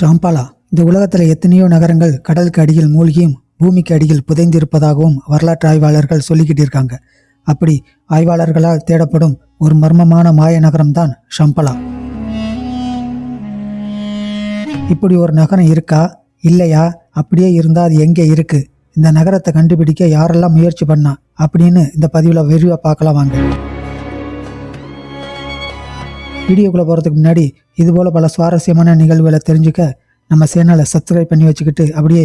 ஷாம்பாலா இந்த உலகத்தில் எத்தனையோ நகரங்கள் கடலுக்கு அடியில் மூழ்கியும் பூமிக்கு அடியில் புதைந்திருப்பதாகவும் வரலாற்று ஆய்வாளர்கள் சொல்லிக்கிட்டு இருக்காங்க. அப்படி ஆய்வாளர்களால் தேடப்படும் ஒரு மர்மமான மாய நகரம்தான் ஷம்பலா. இப்படி ஒரு நகரம் இருக்கா? இல்லையா? அப்படியே இருந்தால் அது எங்கே இருக்கு? இந்த நகரத்தை கண்டுபிடிக்க யாரெல்லாம் முயற்சி பண்ணா? அப்படின்னு இந்த பதிவில் விரிவாக பார்க்கலாம் வாங்க. வீடியோக்குள்ளே போகிறதுக்கு முன்னாடி இதுபோல் பல சுவாரஸ்யமான நிகழ்வுகளை தெரிஞ்சுக்க நம்ம சேனலை சப்ஸ்கிரைப் பண்ணி வச்சுக்கிட்டு அப்படியே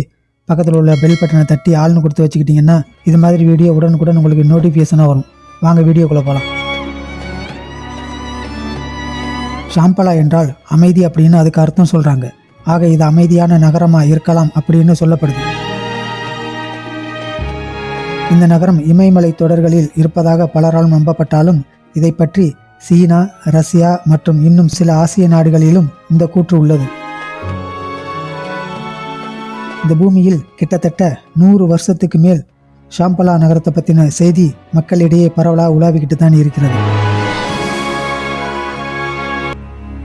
பக்கத்தில் உள்ள பெல் பட்டனை தட்டி ஆள்னு கொடுத்து வச்சுக்கிட்டிங்கன்னா இது மாதிரி வீடியோ உடனுக்குடன் உங்களுக்கு நோட்டிஃபிகேஷனாக வரும். வாங்க வீடியோக்குள்ளே போகலாம் ஷாம்பலா என்றால் அமைதி அப்படின்னு அதுக்கு அர்த்தம் சொல்கிறாங்க ஆக இது அமைதியான நகரமாக இருக்கலாம் அப்படின்னு சொல்லப்படுது. இந்த நகரம் இமயமலை தொடர்களில் இருப்பதாக பலரால் நம்பப்பட்டாலும் இதை பற்றி சீனா ரஷ்யா மற்றும் இன்னும் சில ஆசிய நாடுகளிலும் இந்த கூற்று உள்ளது. இந்த பூமியில் கிட்டத்தட்ட நூறு வருஷத்துக்கு மேல் ஷாம்பலா நகரத்தை பற்றின செய்தி மக்களிடையே பரவலாக உலாவிக்கிட்டு தான் இருக்கிறது.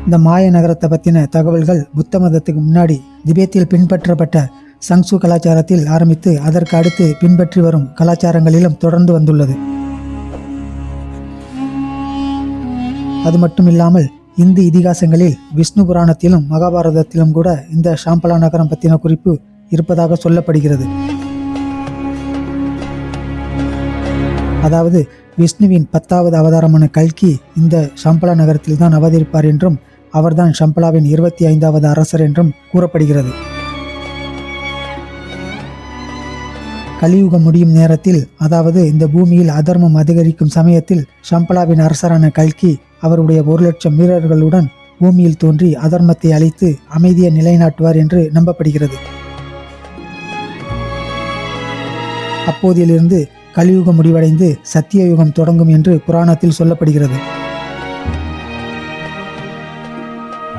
இந்த மாய நகரத்தை பற்றின தகவல்கள் புத்த மதத்துக்கு முன்னாடி திபேத்தில் பின்பற்றப்பட்ட சங்சு கலாச்சாரத்தில் ஆரம்பித்து அதற்கு அடுத்து பின்பற்றி வரும் கலாச்சாரங்களிலும் தொடர்ந்து வந்துள்ளது. அது மட்டும் இல்லாமல் இந்து இதிகாசங்களில் விஷ்ணு புராணத்திலும் மகாபாரதத்திலும் கூட இந்த ஷாம்பலா நகரம் பற்றின குறிப்பு இருப்பதாக சொல்லப்படுகிறது. அதாவது விஷ்ணுவின் பத்தாவது அவதாரமான கல்கி இந்த ஷம்பலா நகரத்தில் தான் அவதரிப்பார் என்றும் அவர்தான் ஷம்பலாவின் இருபத்தி ஐந்தாவது அரசர் என்றும் கூறப்படுகிறது. கலியுகம் முடியும் நேரத்தில் அதாவது இந்த பூமியில் அதர்மம் அதிகரிக்கும் சமயத்தில் ஷம்பலாவின் அரசரான கல்கி அவருடைய ஒரு லட்சம் வீரர்களுடன் பூமியில் தோன்றி அதர்மத்தை அழித்து அமைதியை நிலைநாட்டுவார் என்று நம்பப்படுகிறது. அப்போதிலிருந்து கலியுகம் முடிவடைந்து சத்தியயுகம் தொடங்கும் என்று புராணத்தில் சொல்லப்படுகிறது.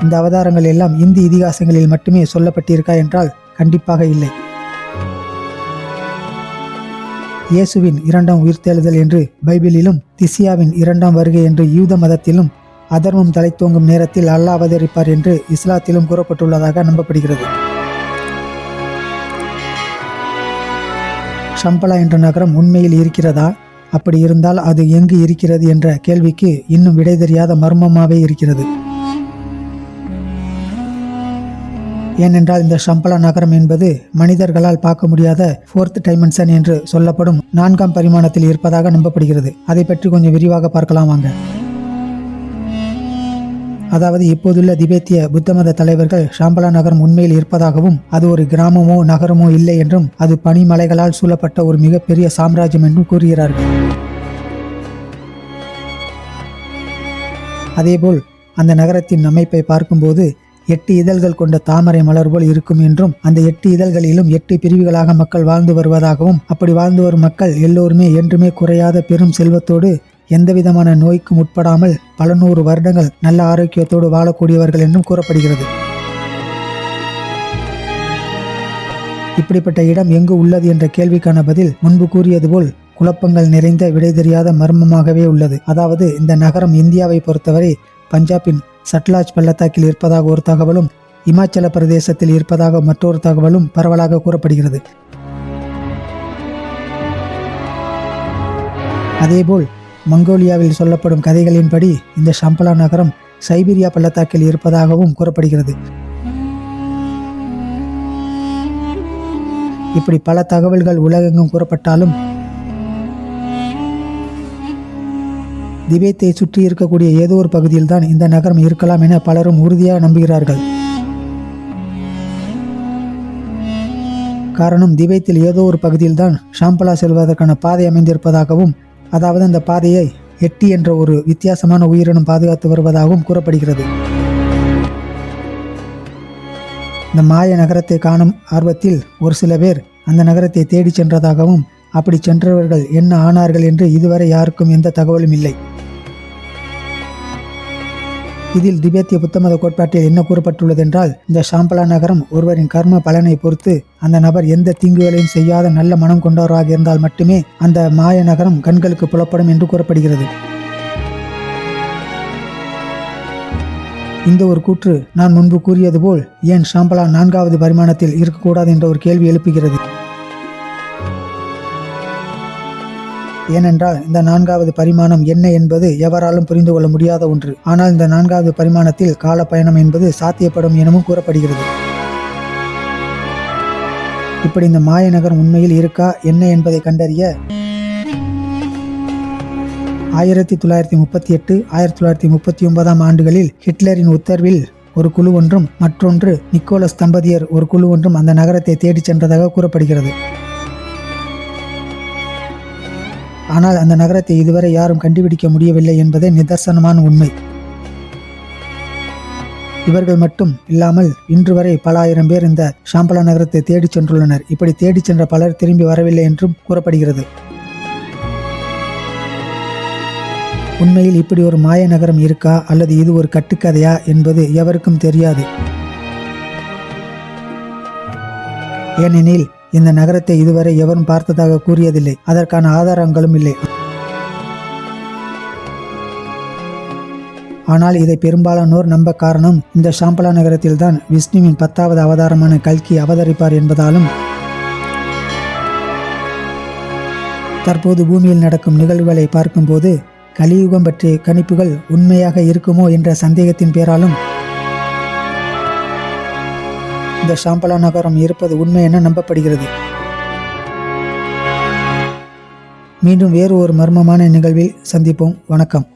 இந்த அவதாரங்கள் எல்லாம் இந்தி இதிகாசங்களில் மட்டுமே சொல்லப்பட்டிருக்கா என்றால் கண்டிப்பாக இல்லை. இயேசுவின் இரண்டாம் உயிர்த்தெழுதல் என்று பைபிளிலும் திசியாவின் இரண்டாம் வருகை என்று யூத மதத்திலும் அதர்மம் தலைத்தோங்கும் நேரத்தில் அல்லாஹ் அவதரிப்பார் என்று இஸ்லாத்திலும் கூறப்பட்டுள்ளதாக நம்பப்படுகிறது. ஷம்பலா என்ற நகரம் உண்மையில் இருக்கிறதா? அப்படி இருந்தால் அது எங்கு இருக்கிறது என்ற கேள்விக்கு இன்னும் விடை தெரியாத மர்மமாகவே இருக்கிறது. ஏனென்றால் இந்த ஷம்பலா நகரம் என்பது மனிதர்களால் பார்க்க முடியாத ஃபோர்த் டைமென்ஷன் என்று சொல்லப்படும் நான்காம் பரிமாணத்தில் இருப்பதாக நம்பப்படுகிறது. அதை பற்றி கொஞ்சம் விரிவாக பார்க்கலாம் வாங்க. அதாவது இப்போதுள்ள திபெத்திய புத்த மத தலைவர்கள் ஷாம்பலா நகரம் உண்மையில் இருப்பதாகவும் அது ஒரு கிராமமோ நகரமோ இல்லை என்றும் அது பனிமலைகளால் சூழப்பட்ட ஒரு மிகப்பெரிய சாம்ராஜ்யம் என்றும் கூறுகிறார்கள். அதேபோல் அந்த நகரத்தின் அமைப்பை பார்க்கும்போது எட்டு இதழ்கள் கொண்ட தாமரை மலர் போல் இருக்கும் என்றும் அந்த எட்டு இதழ்களிலும் எட்டு பிரிவுகளாக மக்கள் வாழ்ந்து வருவதாகவும் அப்படி வாழ்ந்து வரும் மக்கள் எல்லோருமே என்றுமே குறையாத பெரும் செல்வத்தோடு எந்தவிதமான நோய்க்கும் உட்படாமல் பல நூறு வருடங்கள் நல்ல ஆரோக்கியத்தோடு வாழக்கூடியவர்கள் என்றும் கூறப்படுகிறது. இப்படிப்பட்ட இடம் எங்கு உள்ளது என்ற கேள்விக்கான பதில் முன்பு கூறியது போல் குழப்பங்கள் நிறைந்த விடை தெரியாத மர்மமாகவே உள்ளது. அதாவது இந்த நகரம் இந்தியாவை பொறுத்தவரை பஞ்சாபின் சட்லாஜ் பள்ளத்தாக்கில் இருப்பதாக ஒரு தகவலும் இமாச்சல பிரதேசத்தில் இருப்பதாக மற்றொரு தகவலும் பரவலாக கூறப்படுகிறது. அதேபோல் மங்கோலியாவில் சொல்லப்படும் கதைகளின்படி இந்த ஷம்பலா நகரம் சைபீரியா பள்ளத்தாக்கில் இருப்பதாகவும் கூறப்படுகிறது. இப்படி பல தகவல்கள் உலகெங்கும் கூறப்பட்டாலும் திபேத்தை சுற்றி இருக்கக்கூடிய ஏதோ ஒரு பகுதியில் தான் இந்த நகரம் இருக்கலாம் என பலரும் உறுதியாக நம்புகிறார்கள். காரணம் திபேத்தில் ஏதோ ஒரு பகுதியில் தான் ஷாம்பலா செல்வதற்கான பாதை அமைந்திருப்பதாகவும் அதாவது அந்த பாதையை எட்டி என்ற ஒரு வித்தியாசமான உயிரினம் பாதுகாத்து வருவதாகவும் கூறப்படுகிறது. இந்த மாய நகரத்தை காணும் ஆர்வத்தில் ஒரு சில பேர் அந்த நகரத்தை தேடிச் சென்றதாகவும் அப்படி சென்றவர்கள் என்ன ஆனார்கள் என்று இதுவரை யாருக்கும் எந்த தகவலும் இல்லை. இதில் திபேத்திய புத்தமத கோட்பாட்டில் என்ன கூறப்பட்டுள்ளது என்றால் இந்த ஷாம்பலா நகரம் ஒருவரின் கர்ம பலனை பொறுத்து அந்த நபர் எந்த தீங்குகளையும் செய்யாத நல்ல மனம் கொண்டவராக இருந்தால் மட்டுமே அந்த மாய நகரம் கண்களுக்கு புலப்படும் என்று கூறப்படுகிறது. இந்த ஒரு கூற்று நான் முன்பு கூறியது போல் ஏன் ஷாம்பலா நான்காவது பரிமாணத்தில் இருக்கக்கூடாது என்ற ஒரு கேள்வி எழுப்புகிறது. ஏனென்றால் இந்த நான்காவது பரிமாணம் என்ன என்பது எவராலும் புரிந்து கொள்ள முடியாத ஒன்று. ஆனால் இந்த நான்காவது பரிமாணத்தில் கால பயணம் என்பது சாத்தியப்படும் எனவும் கூறப்படுகிறது. இப்படி இந்த மாய நகரம் உண்மையில் இருக்கா? என்ன என்பதை கண்டறிய ஆயிரத்தி தொள்ளாயிரத்தி முப்பத்தி எட்டு ஆயிரத்தி தொள்ளாயிரத்தி முப்பத்தி ஒன்பதாம் ஆண்டுகளில் ஹிட்லரின் உத்தரவில் ஒரு குழு ஒன்றும் மற்றொன்று நிக்கோலஸ் தம்பதியர் ஒரு குழு ஒன்றும் அந்த நகரத்தை தேடிச் சென்றதாக கூறப்படுகிறது. ஆனால் அந்த நகரத்தை இதுவரை யாரும் கண்டுபிடிக்க முடியவில்லை என்பதே நிதர்சனமான உண்மை. இவர்கள் மட்டும் இல்லாமல் இன்று வரை பல ஆயிரம் பேர் இந்த ஷாம்பலா நகரத்தை தேடிச் சென்றுள்ளனர். இப்படி தேடிச் சென்ற பலர் திரும்பி வரவில்லை என்றும் கூறப்படுகிறது. உண்மையில் இப்படி ஒரு மாய நகரம் இருக்கா? அல்லது இது ஒரு கட்டுக்கதையா? என்பது எவருக்கும் தெரியாது. ஏனெனில் இந்த நகரத்தை இதுவரை எவரும் பார்த்ததாக கூறியதில்லை. அதற்கான ஆதாரங்களும் இல்லை. ஆனால் இதை பெரும்பாலானோர் நம்ப காரணம் இந்த ஷாம்பலா நகரத்தில்தான் விஷ்ணுவின் பத்தாவது அவதாரமான கல்கி அவதரிப்பார் என்பதாலும் தற்போது பூமியில் நடக்கும் நிகழ்வுகளை பார்க்கும்போது கலியுகம் பற்றிய கணிப்புகள் உண்மையாக இருக்குமோ என்ற சந்தேகத்தின் பேராலும் இந்த ஷாம்பலா நகரம் இருப்பது உண்மை என நம்பப்படுகிறது. மீண்டும் வேறு ஒரு மர்மமான நிகழ்வில் சந்திப்போம். வணக்கம்.